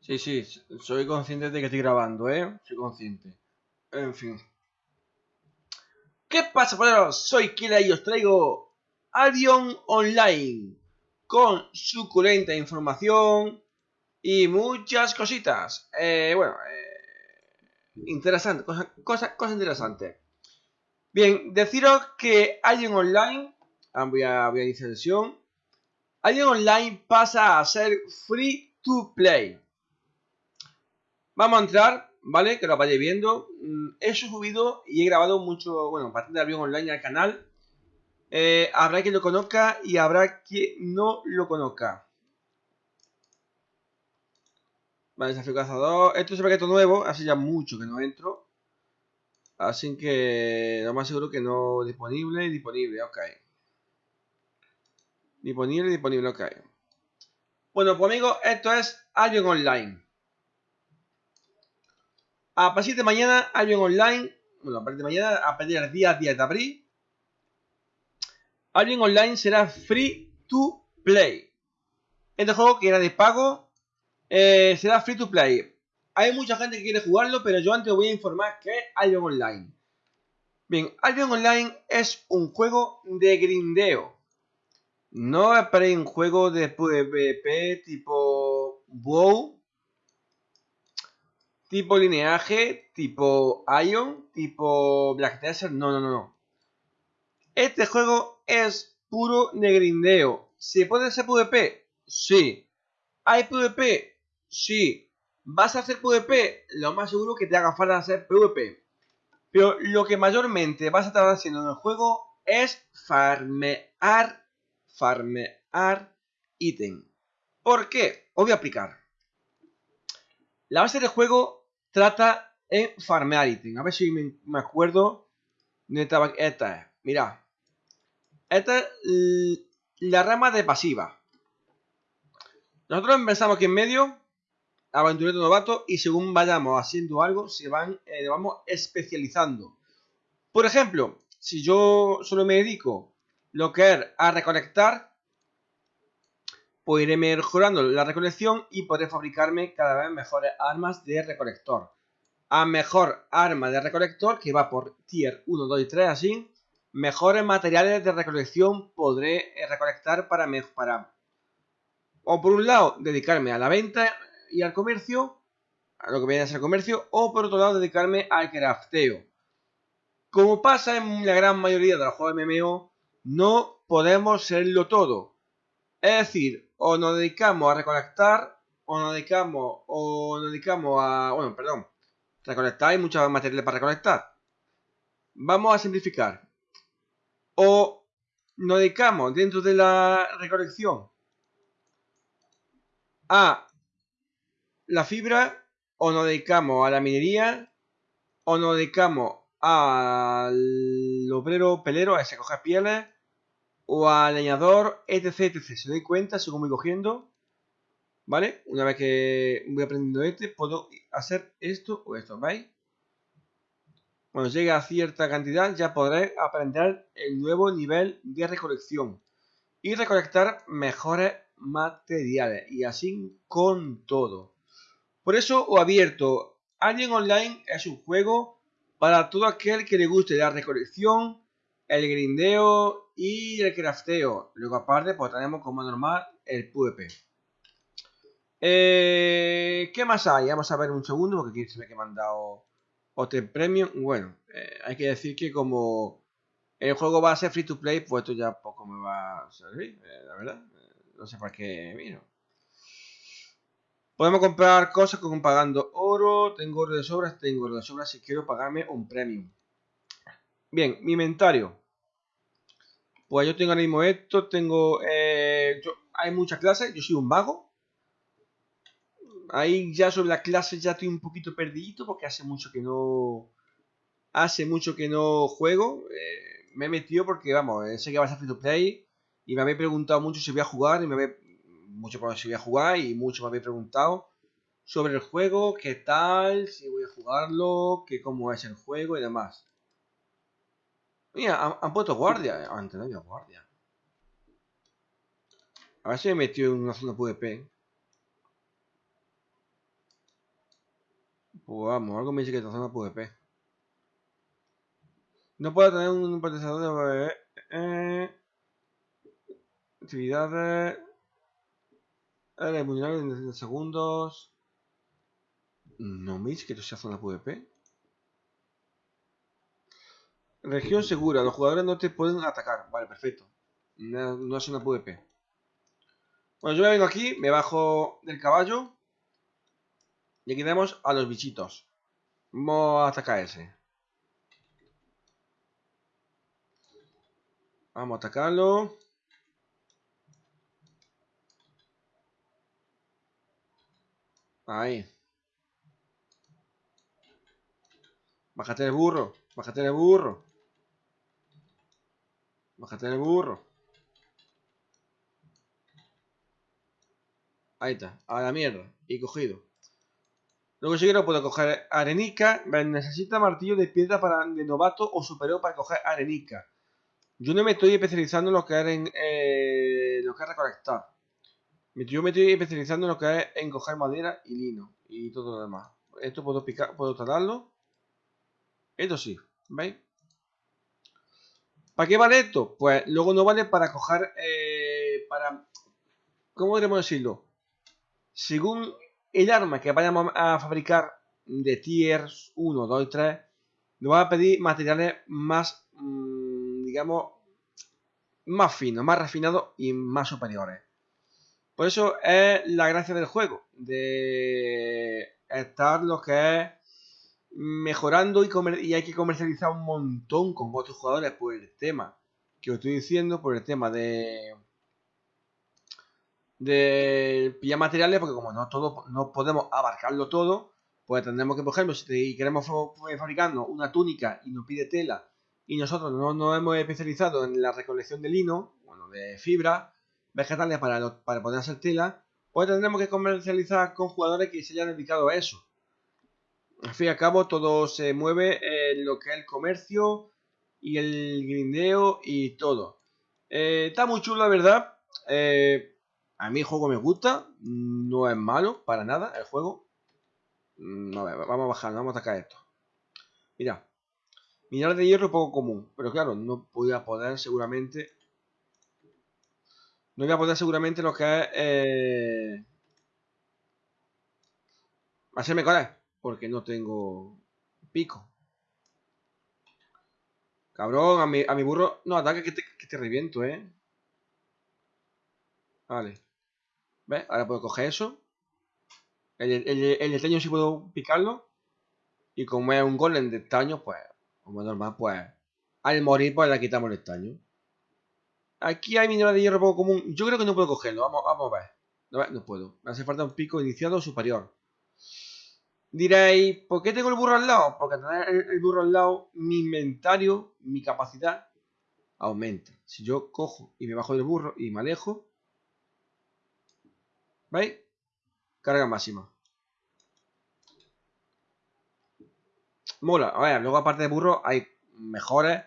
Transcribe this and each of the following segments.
Sí, sí, soy consciente de que estoy grabando, ¿eh? Soy consciente. En fin. ¿Qué pasa, poderos? Soy Kila y os traigo Albion Online con suculenta información y muchas cositas. Eh, bueno, eh, interesante, cosas cosa, cosa interesantes. Bien, deciros que Albion Online, ah, voy a, voy a iniciar sesión, Albion Online pasa a ser free to play. Vamos a entrar, ¿vale? Que lo vayáis viendo. Mm, he subido y he grabado mucho, bueno, bastante avión online al canal. Eh, habrá quien lo conozca y habrá quien no lo conozca. Vale, desafío cazador. Esto es un paquete nuevo, hace ya mucho que no entro. Así que lo más seguro que no disponible, disponible, ok. Disponible, disponible, ok. Bueno, pues amigos, esto es Albion Online. A partir de mañana, Albion Online, bueno, a partir de mañana, a partir del día 10 de abril, Albion Online será free to play. Este juego que era de pago eh, será free to play. Hay mucha gente que quiere jugarlo, pero yo antes voy a informar que es Albion Online. Bien, Albion Online es un juego de grindeo. No es para un juego de PvP tipo WoW tipo lineaje, tipo Ion, tipo Black Desert. No, no, no, no. Este juego es puro negrindeo. ¿Se puede hacer PvP? Sí. ¿Hay PvP? Sí. ¿Vas a hacer PvP? Lo más seguro que te haga falta hacer PvP. Pero lo que mayormente vas a estar haciendo en el juego es farmear, farmear ítem. ¿Por qué? Os voy a explicar. La base del juego trata en farmear ítem. A ver si me, acuerdo de esta, esta es. Mira. Esta es la rama de pasiva. Nosotros empezamos aquí en medio, aventurero novato, y según vayamos haciendo algo, se van, eh, vamos especializando. Por ejemplo, si yo solo me dedico lo que es a recolectar, pues iré mejorando la recolección y podré fabricarme cada vez mejores armas de recolector. A mejor arma de recolector, que va por tier 1, 2 y 3 así, mejores materiales de recolección podré eh, recolectar para, para o por un lado dedicarme a la venta y al comercio, a lo que viene a ser comercio, o por otro lado dedicarme al crafteo. Como pasa en la gran mayoría de los juegos MMO, no podemos serlo todo. Es decir, o nos dedicamos a recolectar, o nos dedicamos, o nos dedicamos a, bueno, perdón, recolectar, hay muchos materiales para recolectar. Vamos a simplificar. O nos dedicamos dentro de la recolección a la fibra, o nos dedicamos a la minería, o nos dedicamos al obrero pelero, a ese coger pieles, o al leñador, etc, etc. Se doy cuenta según voy cogiendo. ¿Vale? Una vez que voy aprendiendo este, puedo hacer esto o esto, ¿veis? Cuando llegue a cierta cantidad ya podré aprender el nuevo nivel de recolección y recolectar mejores materiales y así con todo. Por eso os abierto Alien Online es un juego para todo aquel que le guste la recolección, el grindeo y el crafteo. Luego aparte pues tenemos como normal el PvP. Eh, ¿Qué más hay? Vamos a ver un segundo porque aquí se me han dado Hotel Premium. Bueno, eh, hay que decir que como el juego va a ser free to play, pues esto ya poco me va a servir, eh, la verdad. no sé para qué vino. Podemos comprar cosas como pagando oro. Tengo oro de sobras, tengo oro de sobras si quiero pagarme un premium. Bien, mi inventario. Pues yo tengo ahora mismo esto, tengo... Eh, hay muchas clases, yo soy un mago. Ahí ya sobre las clases ya estoy un poquito perdidito porque hace mucho que no... Hace mucho que no juego. Eh, me he metido porque, vamos, eh, sé que va a ser free to play. Y me habéis preguntado mucho si voy a jugar. Y me habéis... Mucho para si voy a jugar. Y mucho me habéis preguntado sobre el juego, qué tal, si voy a jugarlo, qué cómo es el juego y demás. Mira, han, puesto guardia. Antes no había guardia. A ver si me metió en una zona PvP. Pues vamos, algo me dice que esta zona PvP. No puedo tener un procesador de... Eh, actividades... Eh, vulnerable en segundos. No me que esto sea zona PvP. Región segura. Los jugadores no te pueden atacar. Vale, perfecto. No, no es una PvP. Bueno, yo me vengo aquí, me bajo del caballo. Y aquí tenemos a los bichitos. Vamos a atacar ese. Vamos a atacarlo. Ahí. Bájate el burro. Bájate el burro. Bájate el burro. Ahí está. A la mierda. Y cogido. Luego si quiero puedo coger arenica. Necesita martillo de piedra para de novato o superior para coger arenica. Yo no me estoy especializando en lo que es en eh, lo que recolectar. Yo me estoy especializando en lo que es en coger madera y lino y todo lo demás. Esto puedo picar, puedo tratarlo. Esto sí, ¿veis? ¿Para qué vale esto? Pues luego no vale para coger, eh, para, ¿cómo podemos decirlo? Según el arma que vayamos a fabricar de tiers 1, 2 y 3, nos va a pedir materiales más digamos, más finos, más refinados y más superiores. Por eso es la gracia del juego, de estar lo que es mejorando y, hay que comercializar un montón con otros jugadores por el tema que os estoy diciendo, por el tema de de pillar materiales, porque como no todo, no podemos abarcarlo todo, pues tendremos que, por ejemplo, si queremos fabricarnos una túnica y nos pide tela y nosotros no nos hemos especializado en la recolección de lino, bueno, de fibra vegetales para, para poder hacer tela, pues tendremos que comercializar con jugadores que se hayan dedicado a eso. Al fin y al cabo, todo se mueve en lo que es el comercio y el grindeo y todo. Eh, está muy chulo, la verdad. Eh, a mí el juego me gusta. No es malo para nada el juego. Mm, vamos a bajar, vamos a atacar esto. Mira, Mineral de hierro poco común, pero claro, no voy a poder seguramente... No voy a poder seguramente lo que es... Eh... Hacerme colar, porque no tengo pico. Cabrón, a mi, a mi burro... No, ataque que te, que te reviento, ¿eh? Vale. ¿Ves? Ahora puedo coger eso. El, el, el, el sí puedo picarlo. Y como es un golem de estaño, pues como normal, pues al morir pues le quitamos el estaño. Aquí hay mineral de hierro poco común. Yo creo que no puedo cogerlo. Vamos, vamos a ver. No, no puedo. Me hace falta un pico iniciado superior. Diréis, ¿por qué tengo el burro al lado? Porque tener el burro al lado, mi inventario, mi capacidad aumenta. Si yo cojo y me bajo del burro y me alejo, ¿veis? Carga máxima. mola. A ver, luego aparte de burro hay mejores,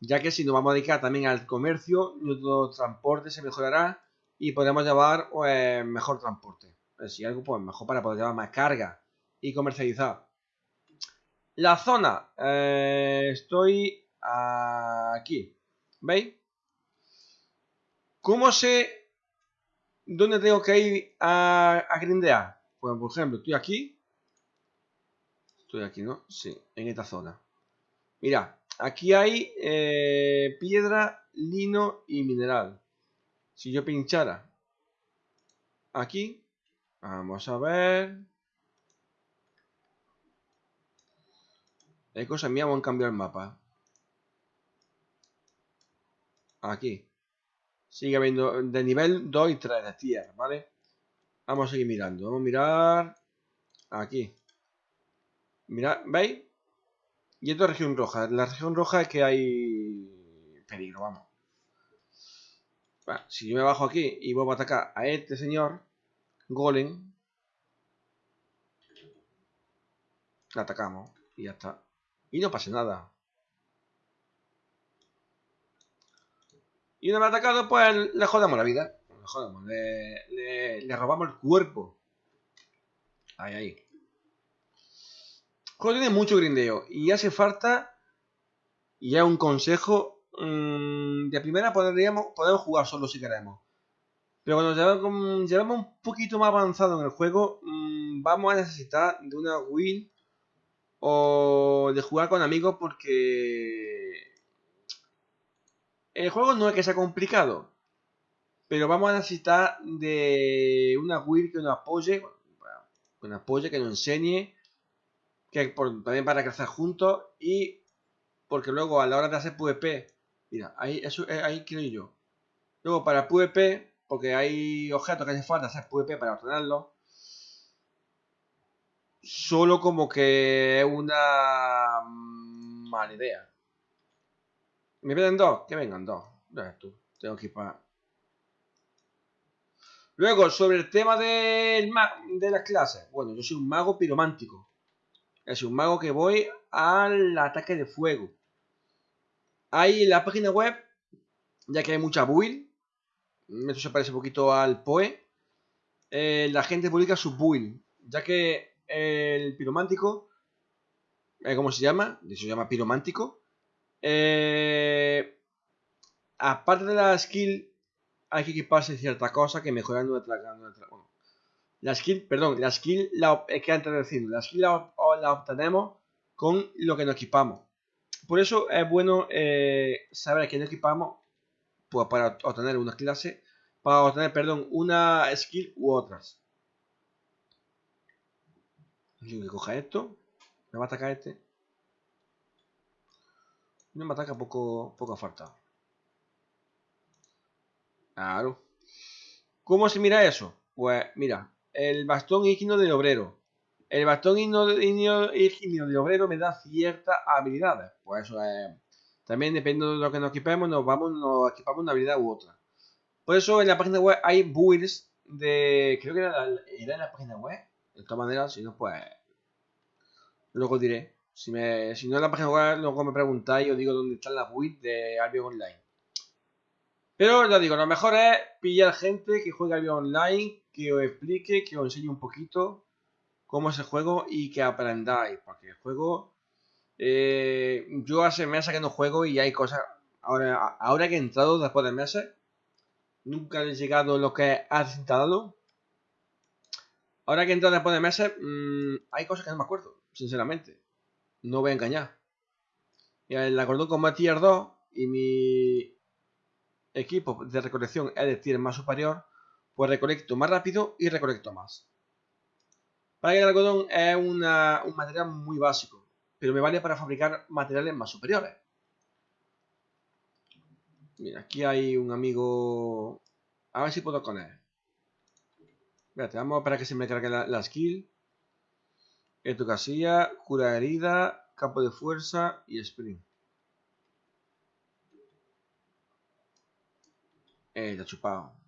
ya que si nos vamos a dedicar también al comercio, nuestro transporte se mejorará y podremos llevar pues, mejor transporte. Si algo, pues mejor para poder llevar más carga y comercializar. La zona, eh, estoy aquí, ¿veis? ¿Cómo sé dónde tengo que ir a, a grindear? Pues por ejemplo, estoy aquí Estoy aquí, ¿no? Sí, en esta zona. Mira, aquí hay eh, piedra, lino y mineral. Si yo pinchara aquí, vamos a ver. Hay cosas mías, vamos a cambiar el mapa. Aquí. Sigue habiendo de nivel 2 y 3 de tierra, ¿vale? Vamos a seguir mirando. Vamos a mirar aquí. Mira, ¿veis? Y esto es región roja. La región roja es que hay peligro, vamos. si yo me bajo aquí y vuelvo a atacar a este señor, Golem, La atacamos y ya está. Y no pasa nada. Y una vez atacado, pues le jodamos la vida. Le jodamos, le, le, robamos el cuerpo. Ahí, ahí. Juego tiene mucho grindeo. Y hace falta. Y ya un consejo. Mmm, de primera podríamos, podemos jugar solo si queremos. Pero cuando llevamos, un poquito más avanzado en el juego, mmm, vamos a necesitar de una win o de jugar con amigos porque el juego no es que sea complicado, pero vamos a necesitar de una guild que nos apoye, que nos apoye, que nos enseñe, que también para crecer juntos y porque luego a la hora de hacer PvP, mira, ahí, eso, eh, ahí quiero yo. Luego para PvP, porque hay objetos que hace falta hacer PvP para obtenerlos, solo como que es una mala idea. ¿Me vienen dos? Que vengan dos. tú. Tengo que ir para... Luego, sobre el tema del de las clases. Bueno, yo soy un mago piromántico. Es un mago que voy al ataque de fuego. Hay en la página web, ya que hay mucha build. Esto se parece un poquito al PoE. Eh, la gente publica su build. Ya que el piromántico, eh, ¿cómo se llama? Se llama piromántico. Eh, aparte de la skill, hay que equiparse cierta cosa que mejoran nuestra, nuestra la skill, perdón, la skill, la, es que antes de decirlo, la skill la, obtenemos con lo que nos equipamos. Por eso es bueno eh, saber a qué nos equipamos pues, para obtener una clase, para obtener, perdón, una skill u otras. Tengo que coja esto. Me va a atacar este. No me ataca poco, poco falta. Claro. ¿Cómo se mira eso? Pues mira, el bastón ígneo del obrero. El bastón ígneo del obrero me da ciertas habilidades. Pues eso es... También depende de lo que nos equipemos, nos vamos, nos equipamos una habilidad u otra. Por eso en la página web hay builds de... Creo que era, era en la página web. De todas maneras, si no, pues... Luego diré. Si, me, si no en la página web, luego me preguntáis os digo dónde están las builds de Albion Online. Pero ya digo, lo mejor es pillar gente que juegue Albion Online, que os explique, que os enseñe un poquito cómo es el juego y que aprendáis. Porque el juego... Eh, yo hace meses que no juego y hay cosas... Ahora, ahora que he entrado después de meses, nunca he llegado lo que has instalado. Ahora que he entrado después de meses, mmm, hay cosas que no me acuerdo, sinceramente. No voy a engañar. Y el acordón con tier 2 y mi equipo de recolección es de tier más superior, pues recolecto más rápido y recolecto más. Para que el algodón es un material muy básico, pero me vale para fabricar materiales más superiores. Mira, aquí hay un amigo... A ver si puedo con él. Espérate, vamos para que se me cargue la skill. Esto casilla, cura herida, campo de fuerza y sprint. Eh, está chupado.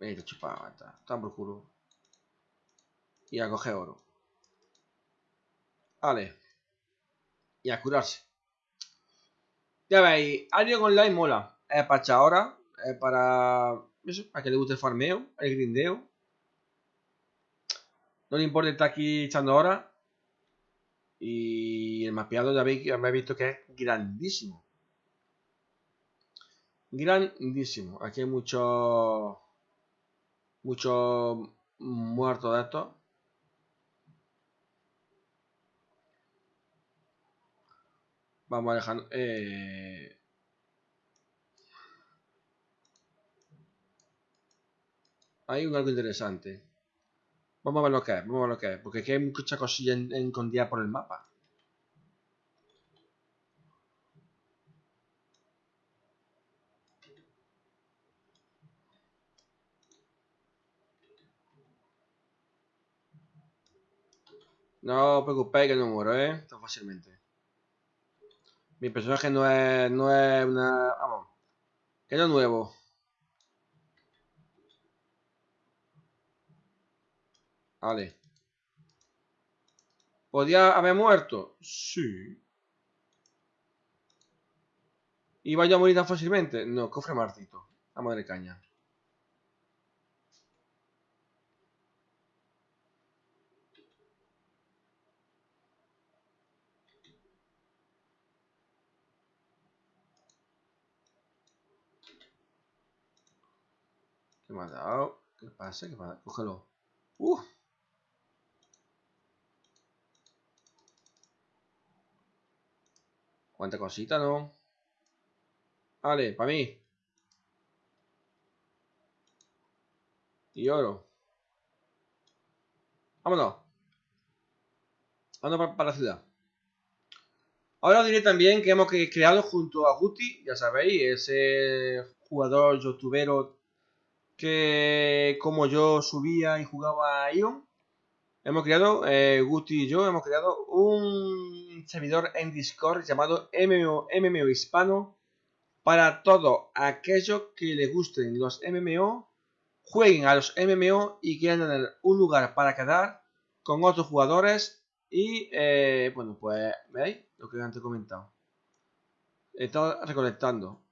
Eh, está chupado, está. Está por culo. Y a coger oro. Vale. Y a curarse. Ya veis, Alien Online mola es para echar ahora, es para eso, para que le guste el farmeo, el grindeo. No le importa estar aquí echando ahora. Y el mapeado ya habéis, visto que es grandísimo. Grandísimo. Aquí hay muchos muchos muertos de estos. Vamos a dejar... Eh, hay un algo interesante. Vamos a ver lo que es, vamos a ver lo que es, porque aquí hay mucha cosilla en, escondida por el mapa. No os preocupéis que no muero, ¿eh? Tan fácilmente. Mi personaje no es, no es una... Vamos. Que no es nuevo. Vale. ¿Podía haber muerto? Sí. ¿Iba yo a morir tan fácilmente? No, cofre martito. A madre caña. Me ha dado? ¿Qué pasa? ¿Qué pasa? Cógelo. ¡Uh! Cuánta cosita, ¿no? Vale, para mí. Y oro. Vámonos. Vámonos para, la ciudad. Ahora os diré también que hemos creado junto a Guti, ya sabéis, ese jugador youtubero que como yo subía y jugaba a Ion. Hemos creado, eh, Guti y yo, hemos creado un servidor en Discord llamado MMO, MMO Hispano para todo aquello que les gusten los MMO, jueguen a los MMO y quieran tener un lugar para quedar con otros jugadores y, eh, bueno, pues, ¿veis? Lo que antes he comentado. Estado recolectando.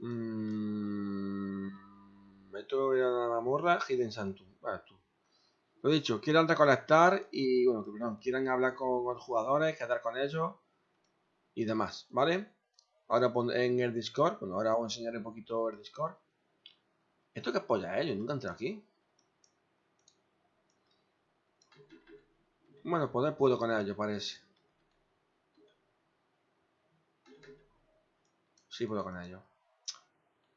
Mmm... Esto era mamorra Hidden Santum. Vale, tú. Lo dicho, quieran recolectar y, bueno, que perdón, quieran hablar con otros jugadores, quedar con ellos y demás, ¿vale? Ahora en el Discord, bueno, ahora os enseñaré un poquito el Discord. ¿Esto qué polla es? Yo nunca entré aquí. Bueno, poder puedo con ello, parece. Sí puedo con ello.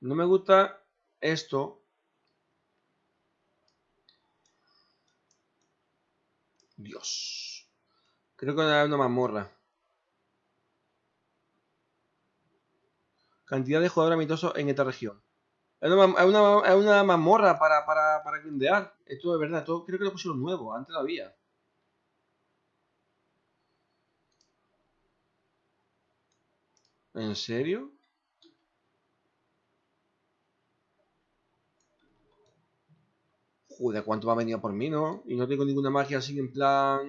No me gusta esto Dios. Creo que hay una mazmorra. Cantidad de jugadores amistosos en esta región. Es una, mazmorra para, para, para grindear. Esto es verdad. Esto creo que lo pusieron nuevo. Antes lo había. ¿En serio? Joder, ¿cuánto me ha venido por mí, no? Y no tengo ninguna magia así en plan...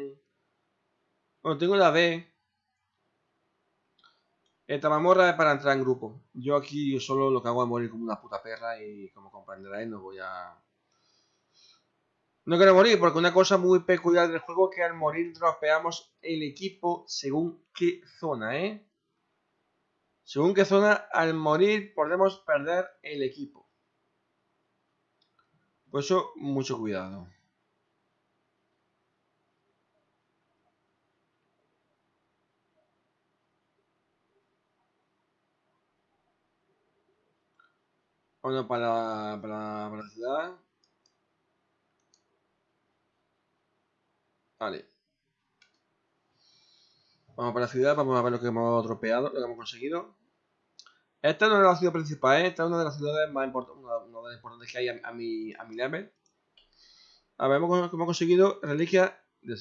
Bueno, tengo la D. Esta mamorra es para entrar en grupo. Yo aquí solo lo que hago es morir como una puta perra y como comprenderáis no voy a... No quiero morir porque una cosa muy peculiar del juego es que al morir dropeamos el equipo según qué zona, ¿eh? Según qué zona, al morir podemos perder el equipo. Por eso, mucho cuidado. Bueno, para, para, para la ciudad. Vale. Vamos para la ciudad, vamos a ver lo que hemos tropeado, lo que hemos conseguido. Esta no es la ciudad principal, ¿eh? esta es una de las ciudades más importantes, una, de las importantes que hay a, mi, a level. A ver, hemos, hemos conseguido reliquia de,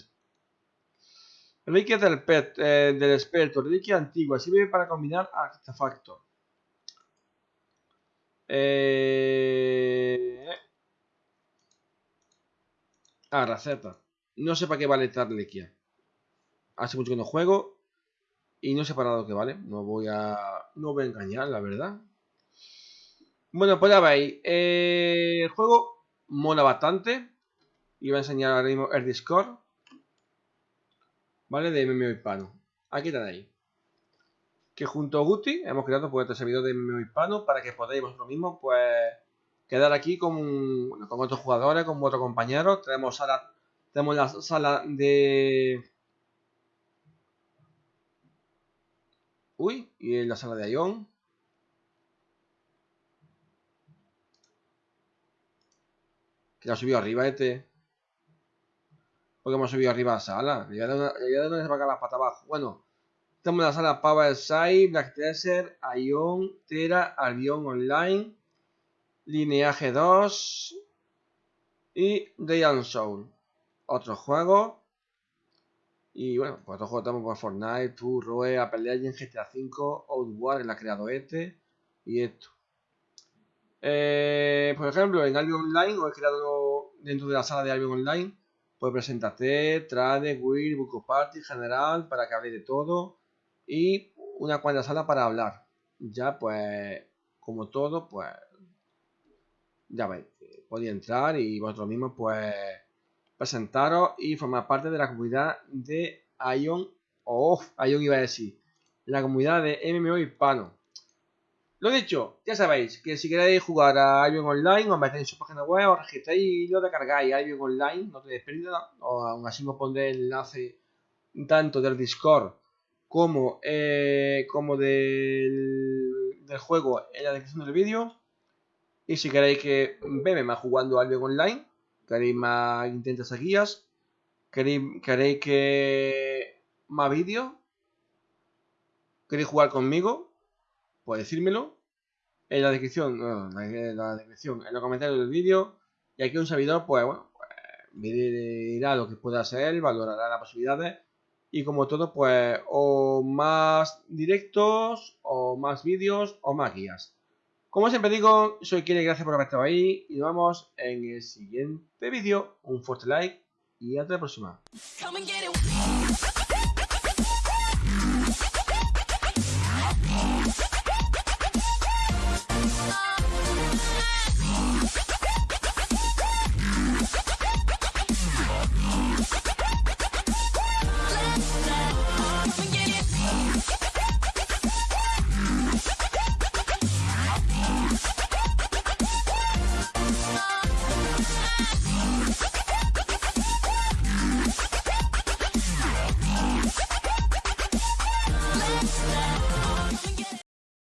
del pet, eh, experto, reliquia antigua, sirve para combinar artefactos. Eh... Ah, receta. No sé para qué vale esta reliquia. Hace mucho que no juego y no sé para lo que vale. No voy a no voy a engañar, la verdad. Bueno, pues ya veis. Eh, el juego mola bastante. Y voy a enseñar ahora mismo el Discord. ¿Vale? De MMO Hispano. Aquí ahí Que junto a Guti hemos creado pues, este servidor de MMO Hispano para que podáis vosotros mismos pues quedar aquí con, con otros jugadores, con otros compañeros. Tenemos sala, tenemos la sala de Uy, y en la sala de Ion. Que la subido arriba este. Porque hemos subido arriba a la sala. Ya de, dónde se va a las patas abajo. Bueno, tenemos la sala Power Side, Black Desert, Ion, Tera, Albion Online, Lineaje 2 y Day Soul. Otro juego y bueno, pues otros juegos tenemos por Fortnite, Tour, Roe, Apple Legends, GTA V, Outward, la ha creado este, y esto. Eh, por ejemplo, en Albion Online, o he creado dentro de la sala de Albion Online, pues presentate, trade, will, book party, general, para que hable de todo. Y una cuanta sala para hablar. Ya, pues, como todo, pues, ya veis, podéis entrar y vosotros mismos, pues, presentaros y formar parte de la comunidad de Ion, o Ion iba a decir, la comunidad de MMO hispano. Lo dicho, ya sabéis que si queréis jugar a Albion Online, os metéis en su página web, os registráis y lo descargáis Albion Online, no tenéis pérdida, o aún así os pondré el enlace tanto del Discord como, eh, como del, del, juego en la descripción del vídeo. Y si queréis que veme más jugando Albion Online, queréis más intentos guías, queréis, queréis que más vídeos, queréis jugar conmigo, pues decírmelo en la descripción, en la descripción, en los comentarios del vídeo. Y aquí un servidor, pues bueno, pues, dirá lo que pueda hacer, valorará las posibilidades. Y como todo, pues o más directos, o más vídeos, o más guías. Como siempre digo, soy Kile, gracias por haber estado ahí. Y nos vemos en el siguiente vídeo. Un fuerte like y hasta la próxima.